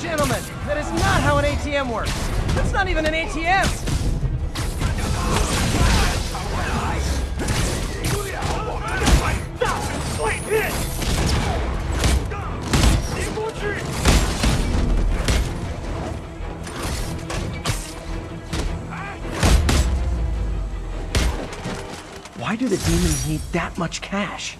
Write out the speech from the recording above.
Gentlemen, that is not how an ATM works. That's not even an ATM! Why do the demons need that much cash?